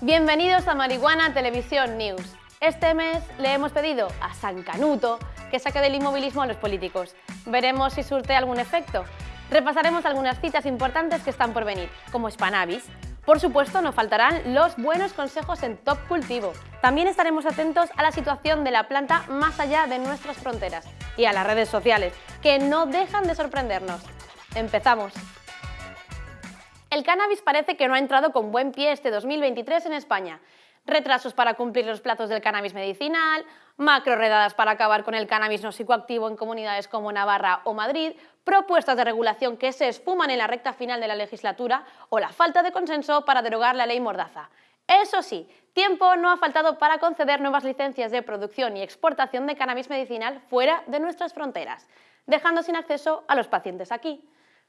Bienvenidos a Marihuana Televisión News. Este mes le hemos pedido a San Canuto que saque del inmovilismo a los políticos. Veremos si surte algún efecto. Repasaremos algunas citas importantes que están por venir, como Spanavis. Por supuesto, no faltarán los buenos consejos en Top Cultivo. También estaremos atentos a la situación de la planta más allá de nuestras fronteras y a las redes sociales, que no dejan de sorprendernos. Empezamos. El cannabis parece que no ha entrado con buen pie este 2023 en España. Retrasos para cumplir los plazos del cannabis medicinal, macro redadas para acabar con el cannabis no psicoactivo en comunidades como Navarra o Madrid, propuestas de regulación que se esfuman en la recta final de la legislatura o la falta de consenso para derogar la ley Mordaza. Eso sí, tiempo no ha faltado para conceder nuevas licencias de producción y exportación de cannabis medicinal fuera de nuestras fronteras, dejando sin acceso a los pacientes aquí.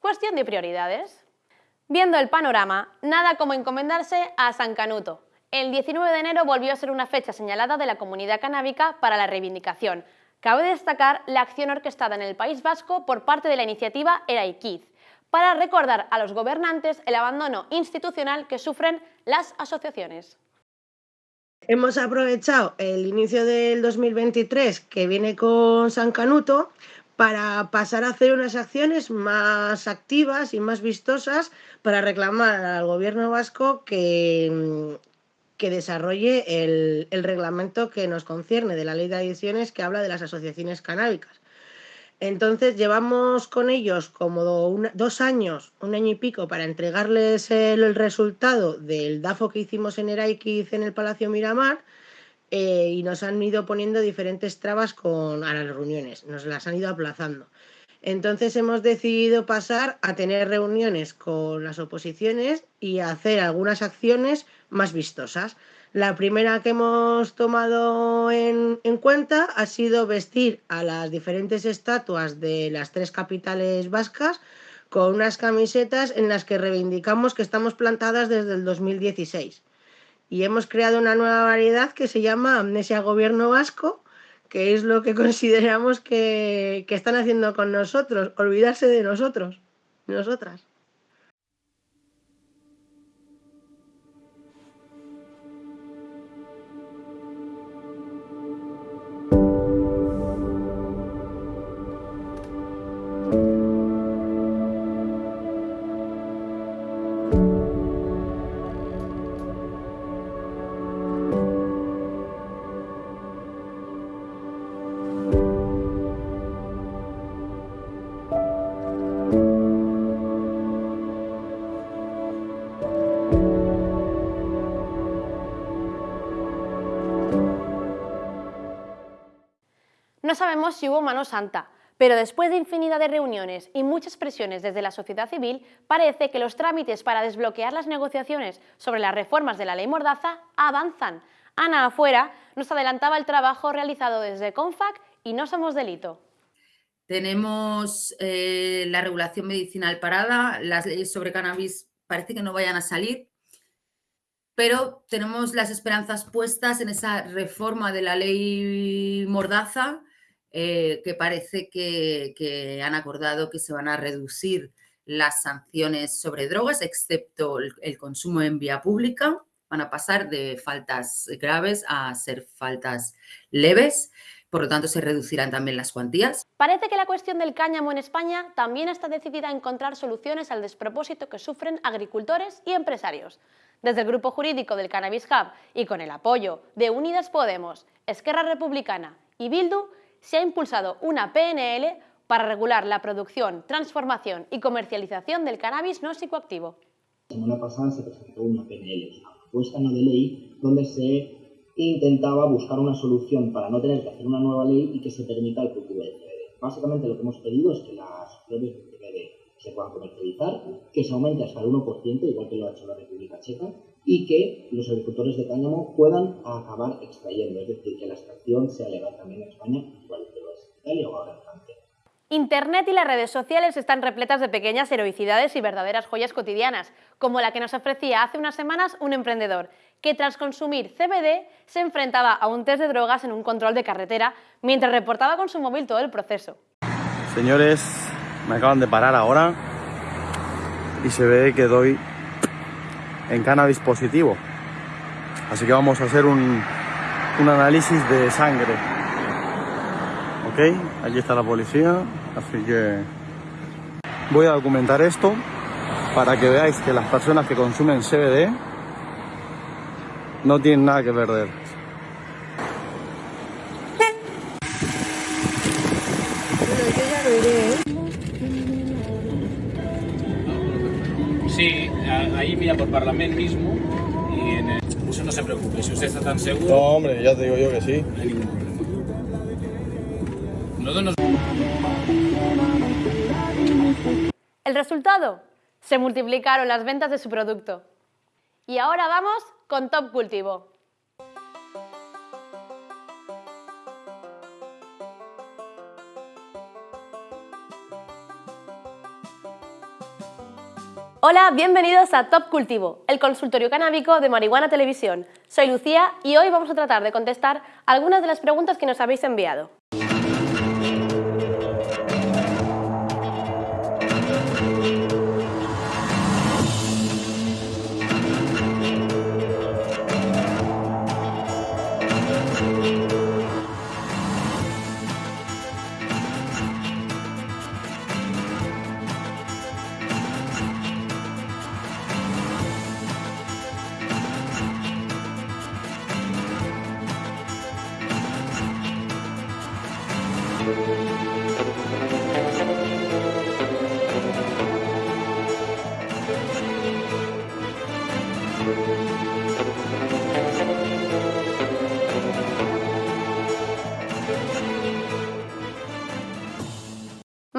Cuestión de prioridades. Viendo el panorama, nada como encomendarse a San Canuto. El 19 de enero volvió a ser una fecha señalada de la comunidad canábica para la reivindicación. Cabe destacar la acción orquestada en el País Vasco por parte de la iniciativa Eraikiz, para recordar a los gobernantes el abandono institucional que sufren las asociaciones. Hemos aprovechado el inicio del 2023 que viene con San Canuto para pasar a hacer unas acciones más activas y más vistosas para reclamar al gobierno vasco que, que desarrolle el, reglamento que nos concierne de la ley de adicciones que habla de las asociaciones canábicas. Entonces llevamos con ellos como dos años, un año y pico, para entregarles el, resultado del DAFO que hicimos en Eraikiz en el Palacio Miramar, eh, y nos han ido poniendo diferentes trabas con, a las reuniones, nos las han ido aplazando. Entonces hemos decidido pasar a tener reuniones con las oposiciones y hacer algunas acciones más vistosas. La primera que hemos tomado en, en, cuenta ha sido vestir a las diferentes estatuas de las tres capitales vascas con unas camisetas en las que reivindicamos que estamos plantadas desde el 2016 y hemos creado una nueva variedad que se llama Amnesia Gobierno Vasco, que es lo que consideramos que, que están haciendo con nosotros, olvidarse de nosotros, nosotras. No sabemos si hubo mano santa, pero después de infinidad de reuniones y muchas presiones desde la sociedad civil, parece que los trámites para desbloquear las negociaciones sobre las reformas de la ley Mordaza avanzan. Ana Afuera nos adelantaba el trabajo realizado desde CONFAC y No Somos Delito. Tenemos eh, la regulación medicinal parada, las leyes sobre cannabis parece que no vayan a salir, pero tenemos las esperanzas puestas en esa reforma de la ley Mordaza eh, que parece que, han acordado que se van a reducir las sanciones sobre drogas, excepto el, consumo en vía pública. Van a pasar de faltas graves a ser faltas leves. Por lo tanto, se reducirán también las cuantías. Parece que la cuestión del cáñamo en España también está decidida a encontrar soluciones al despropósito que sufren agricultores y empresarios. Desde el grupo jurídico del Cannabis Hub y con el apoyo de Unidas Podemos, Esquerra Republicana y Bildu, se ha impulsado una PNL para regular la producción, transformación y comercialización del cannabis no psicoactivo. La semana pasada se presentó una PNL, una propuesta no de ley, donde se intentaba buscar una solución para no tener que hacer una nueva ley y que se permita el cultivo del CBD. Básicamente lo que hemos pedido es que las flores de CBD se puedan comercializar, que se aumente hasta el 1%, igual que lo ha hecho la República Checa, y que los agricultores de cáñamo puedan acabar extrayendo, es decir, que la extracción sea legal también en España, igual que lo es en Italia o ahora en Francia. Internet y las redes sociales están repletas de pequeñas heroicidades y verdaderas joyas cotidianas, como la que nos ofrecía hace unas semanas un emprendedor, que tras consumir CBD se enfrentaba a un test de drogas en un control de carretera mientras reportaba con su móvil todo el proceso. Señores, me acaban de parar ahora y se ve que doy en cannabis positivo. Así que vamos a hacer un, un análisis de sangre. ¿Ok? Allí está la policía, así que voy a documentar esto para que veáis que las personas que consumen CBD no tienen nada que perder. Ahí mira por Parlament mismo y en el... Eso no se preocupe, si usted está tan seguro, No, hombre, ya te digo yo que sí. no hay ningún problema. Nosotros nos El resultado, se multiplicaron las ventas de su producto. Y ahora vamos con Top Cultivo. Hola, bienvenidos a Top Cultivo, el consultorio canábico de Marihuana Televisión. Soy Lucía y hoy vamos a tratar de contestar algunas de las preguntas que nos habéis enviado.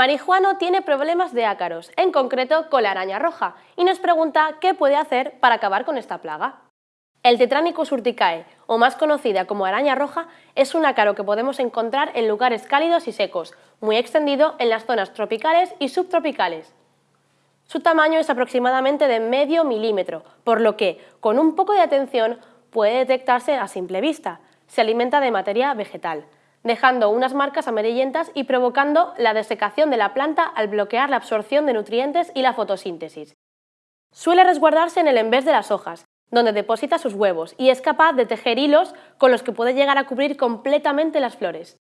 Marijuano tiene problemas de ácaros, en concreto con la araña roja, y nos pregunta qué puede hacer para acabar con esta plaga. El Tetranicus urticae, o más conocida como araña roja, es un ácaro que podemos encontrar en lugares cálidos y secos, muy extendido en las zonas tropicales y subtropicales. Su tamaño es aproximadamente de medio milímetro, por lo que, con un poco de atención, puede detectarse a simple vista. Se alimenta de materia vegetal, dejando unas marcas amarillentas y provocando la desecación de la planta al bloquear la absorción de nutrientes y la fotosíntesis. Suele resguardarse en el envés de las hojas, donde deposita sus huevos y es capaz de tejer hilos con los que puede llegar a cubrir completamente las flores.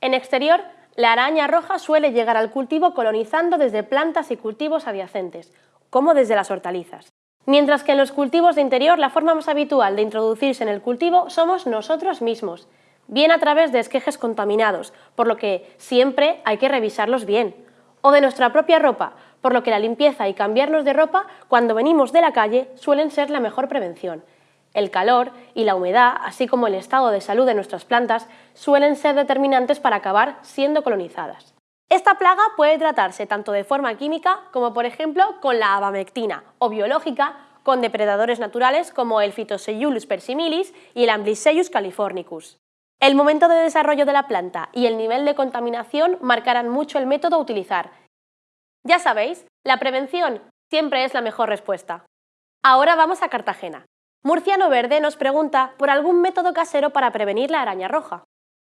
En exterior, la araña roja suele llegar al cultivo colonizando desde plantas y cultivos adyacentes, como desde las hortalizas. Mientras que en los cultivos de interior la forma más habitual de introducirse en el cultivo somos nosotros mismos, bien a través de esquejes contaminados, por lo que siempre hay que revisarlos bien, o de nuestra propia ropa, por lo que la limpieza y cambiarnos de ropa cuando venimos de la calle suelen ser la mejor prevención. El calor y la humedad, así como el estado de salud de nuestras plantas, suelen ser determinantes para acabar siendo colonizadas. Esta plaga puede tratarse tanto de forma química como por ejemplo con la abamectina o biológica con depredadores naturales como el Phytoseiulus persimilis y el Amblysseius californicus. El momento de desarrollo de la planta y el nivel de contaminación marcarán mucho el método a utilizar. Ya sabéis, la prevención siempre es la mejor respuesta. Ahora vamos a Cartagena. Murciano Verde nos pregunta por algún método casero para prevenir la araña roja.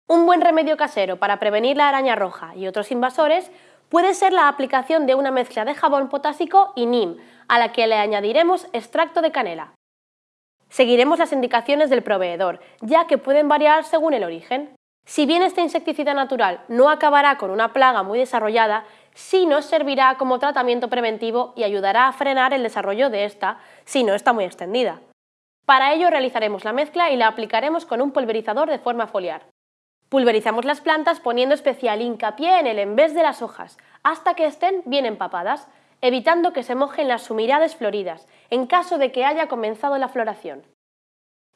Un buen remedio casero para prevenir la araña roja y otros invasores puede ser la aplicación de una mezcla de jabón potásico y NIM, a la que le añadiremos extracto de canela. Seguiremos las indicaciones del proveedor, ya que pueden variar según el origen. Si bien este insecticida natural no acabará con una plaga muy desarrollada, sí nos servirá como tratamiento preventivo y ayudará a frenar el desarrollo de esta si no está muy extendida. Para ello realizaremos la mezcla y la aplicaremos con un pulverizador de forma foliar. Pulverizamos las plantas poniendo especial hincapié en el envés de las hojas, hasta que estén bien empapadas, evitando que se mojen las sumidades floridas, en caso de que haya comenzado la floración.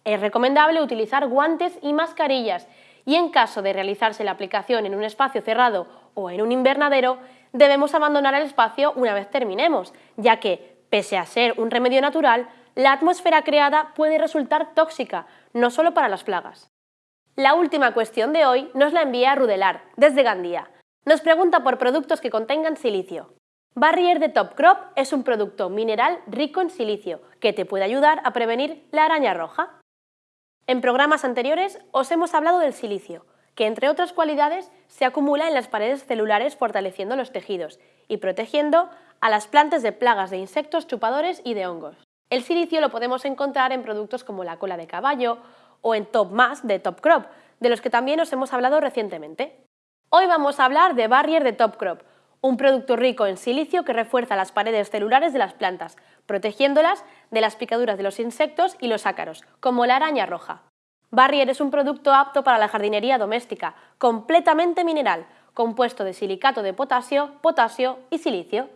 Es recomendable utilizar guantes y mascarillas y en caso de realizarse la aplicación en un espacio cerrado o en un invernadero, debemos abandonar el espacio una vez terminemos, ya que, pese a ser un remedio natural, la atmósfera creada puede resultar tóxica, no solo para las plagas. La última cuestión de hoy nos la envía Rudelar, desde Gandía. Nos pregunta por productos que contengan silicio. Barrier de Top Crop es un producto mineral rico en silicio que te puede ayudar a prevenir la araña roja. En programas anteriores os hemos hablado del silicio, que entre otras cualidades se acumula en las paredes celulares fortaleciendo los tejidos y protegiendo a las plantas de plagas de insectos chupadores y de hongos. El silicio lo podemos encontrar en productos como la cola de caballo o en Top Mass de Top Crop, de los que también os hemos hablado recientemente. Hoy vamos a hablar de Barrier de Top Crop, un producto rico en silicio que refuerza las paredes celulares de las plantas, protegiéndolas de las picaduras de los insectos y los ácaros, como la araña roja. Barrier es un producto apto para la jardinería doméstica, completamente mineral, compuesto de silicato de potasio, potasio y silicio.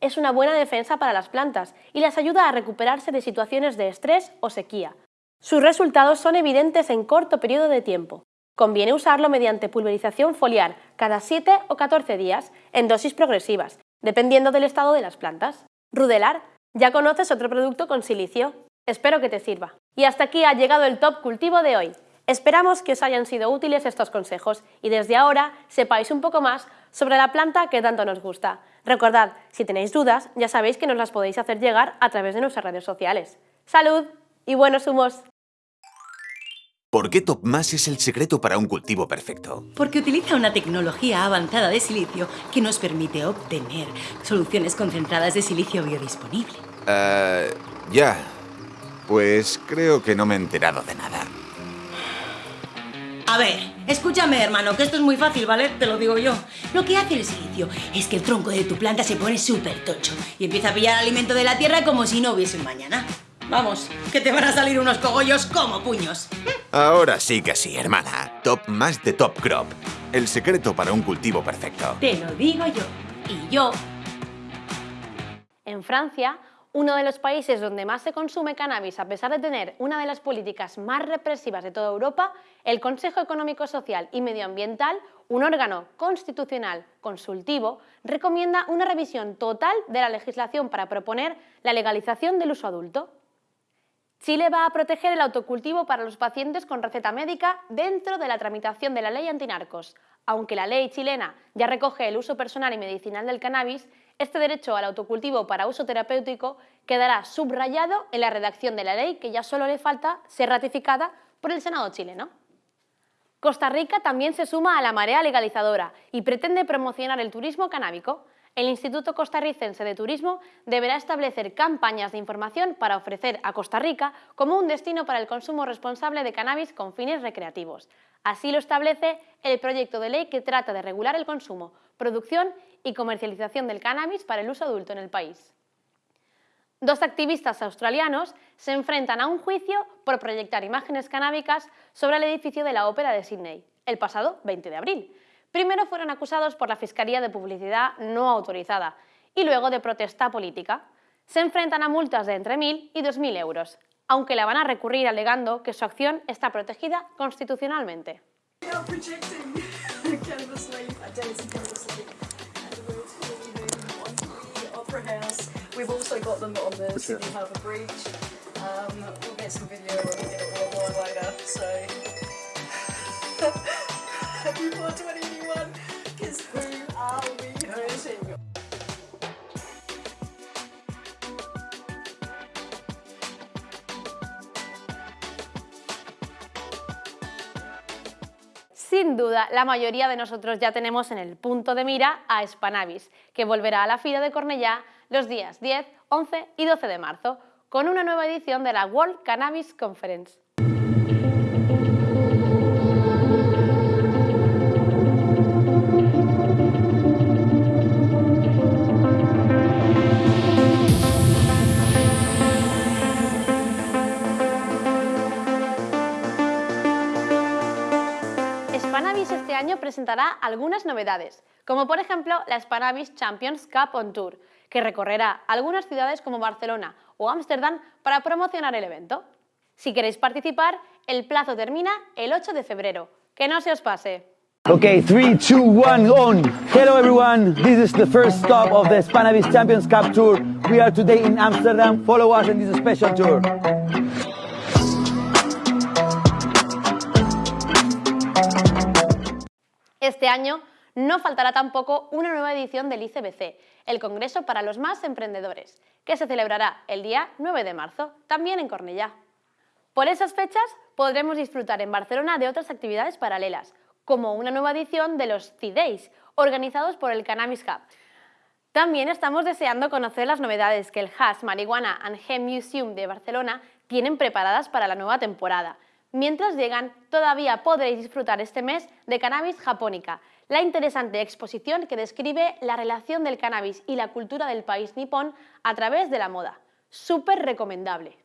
Es una buena defensa para las plantas y las ayuda a recuperarse de situaciones de estrés o sequía. Sus resultados son evidentes en corto periodo de tiempo. Conviene usarlo mediante pulverización foliar cada 7 o 14 días en dosis progresivas, dependiendo del estado de las plantas. Rudelar, ya conoces otro producto con silicio. Espero que te sirva. Y hasta aquí ha llegado el top cultivo de hoy. Esperamos que os hayan sido útiles estos consejos y desde ahora sepáis un poco más sobre la planta que tanto nos gusta. Recordad, si tenéis dudas, ya sabéis que nos las podéis hacer llegar a través de nuestras redes sociales. ¡Salud y buenos humos! ¿Por qué TopMass es el secreto para un cultivo perfecto? Porque utiliza una tecnología avanzada de silicio que nos permite obtener soluciones concentradas de silicio biodisponible. Eh, ya. Pues creo que no me he enterado de nada. A ver, escúchame, hermano, que esto es muy fácil, ¿vale? Te lo digo yo. Lo que hace el silicio es que el tronco de tu planta se pone súper tocho y empieza a pillar alimento de la tierra como si no hubiese un mañana. Vamos, que te van a salir unos cogollos como puños. Ahora sí que sí, hermana. Top más de Top Crop. El secreto para un cultivo perfecto. Te lo digo yo. Y yo. En Francia, uno de los países donde más se consume cannabis a pesar de tener una de las políticas más represivas de toda Europa, el Consejo Económico Social y Medioambiental, un órgano constitucional consultivo, recomienda una revisión total de la legislación para proponer la legalización del uso adulto. Chile va a proteger el autocultivo para los pacientes con receta médica dentro de la tramitación de la ley antinarcos. Aunque la ley chilena ya recoge el uso personal y medicinal del cannabis, este derecho al autocultivo para uso terapéutico quedará subrayado en la redacción de la ley que ya solo le falta ser ratificada por el Senado chileno. Costa Rica también se suma a la marea legalizadora y pretende promocionar el turismo canábico. El Instituto Costarricense de Turismo deberá establecer campañas de información para ofrecer a Costa Rica como un destino para el consumo responsable de cannabis con fines recreativos. Así lo establece el proyecto de ley que trata de regular el consumo, producción y comercialización del cannabis para el uso adulto en el país. Dos activistas australianos se enfrentan a un juicio por proyectar imágenes canábicas sobre el edificio de la Ópera de Sydney, el pasado 20 de abril. Primero fueron acusados por la Fiscalía de Publicidad no autorizada y luego de protesta política. Se enfrentan a multas de entre 1.000 y 2.000 euros, aunque la van a recurrir alegando que su acción está protegida constitucionalmente. Sin duda, la mayoría de nosotros ya tenemos en el punto de mira a Spanavis, que volverá a la Fira de Cornellá los días 10, 11 y 12 de marzo, con una nueva edición de la World Cannabis Conference. Presentará algunas novedades, como por ejemplo la Spanavis Champions Cup on Tour, que recorrerá algunas ciudades como Barcelona o Ámsterdam para promocionar el evento. Si queréis participar, el plazo termina el 8 de febrero. Que no se os pase. Okay, 3, 2, 1, on. Hello everyone, this is the first stop of the Spanavis Champions Cup Tour. We are today in Amsterdam. Follow us in this special tour. Este año no faltará tampoco una nueva edición del ICBC, el Congreso para los Más Emprendedores, que se celebrará el día 9 de marzo, también en Cornellá. Por esas fechas podremos disfrutar en Barcelona de otras actividades paralelas, como una nueva edición de los C-Days, organizados por el Cannabis Hub. También estamos deseando conocer las novedades que el Hash Marihuana and Hemp Museum de Barcelona tienen preparadas para la nueva temporada. Mientras llegan, todavía podréis disfrutar este mes de Cannabis Japónica, la interesante exposición que describe la relación del cannabis y la cultura del país nipón a través de la moda. Súper recomendable.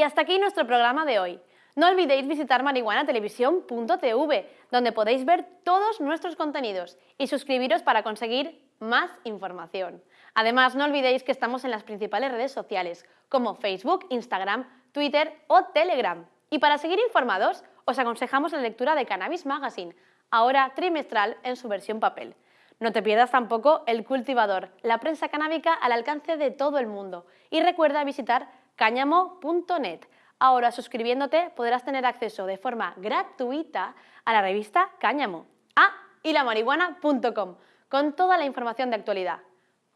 Y hasta aquí nuestro programa de hoy. No olvidéis visitar marihuanatelevisión.tv, donde podéis ver todos nuestros contenidos y suscribiros para conseguir más información. Además, no olvidéis que estamos en las principales redes sociales, como Facebook, Instagram, Twitter o Telegram. Y para seguir informados, os aconsejamos la lectura de Cannabis Magazine, ahora trimestral en su versión papel. No te pierdas tampoco El Cultivador, la prensa canábica al alcance de todo el mundo. Y recuerda visitar cáñamo.net. Ahora suscribiéndote podrás tener acceso de forma gratuita a la revista Cáñamo. Ah, y la marihuana.com, con toda la información de actualidad.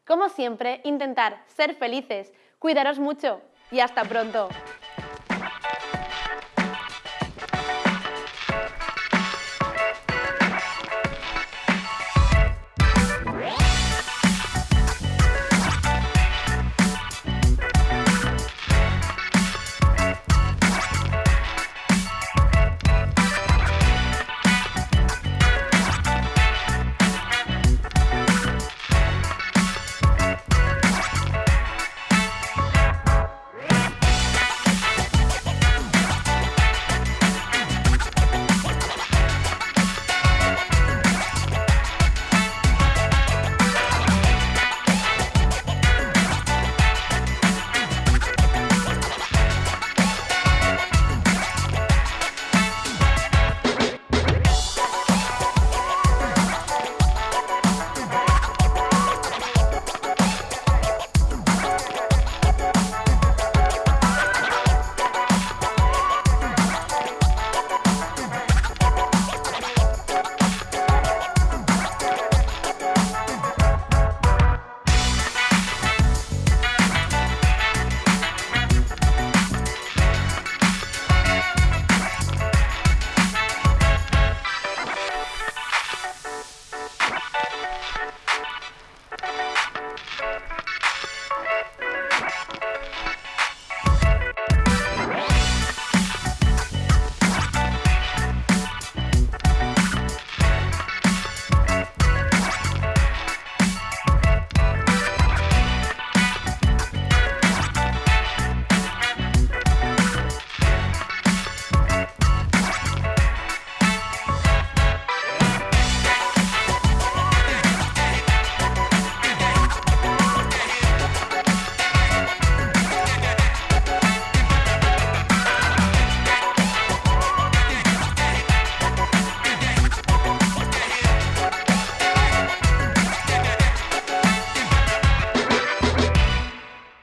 Como siempre, intentar ser felices, cuidaros mucho y hasta pronto.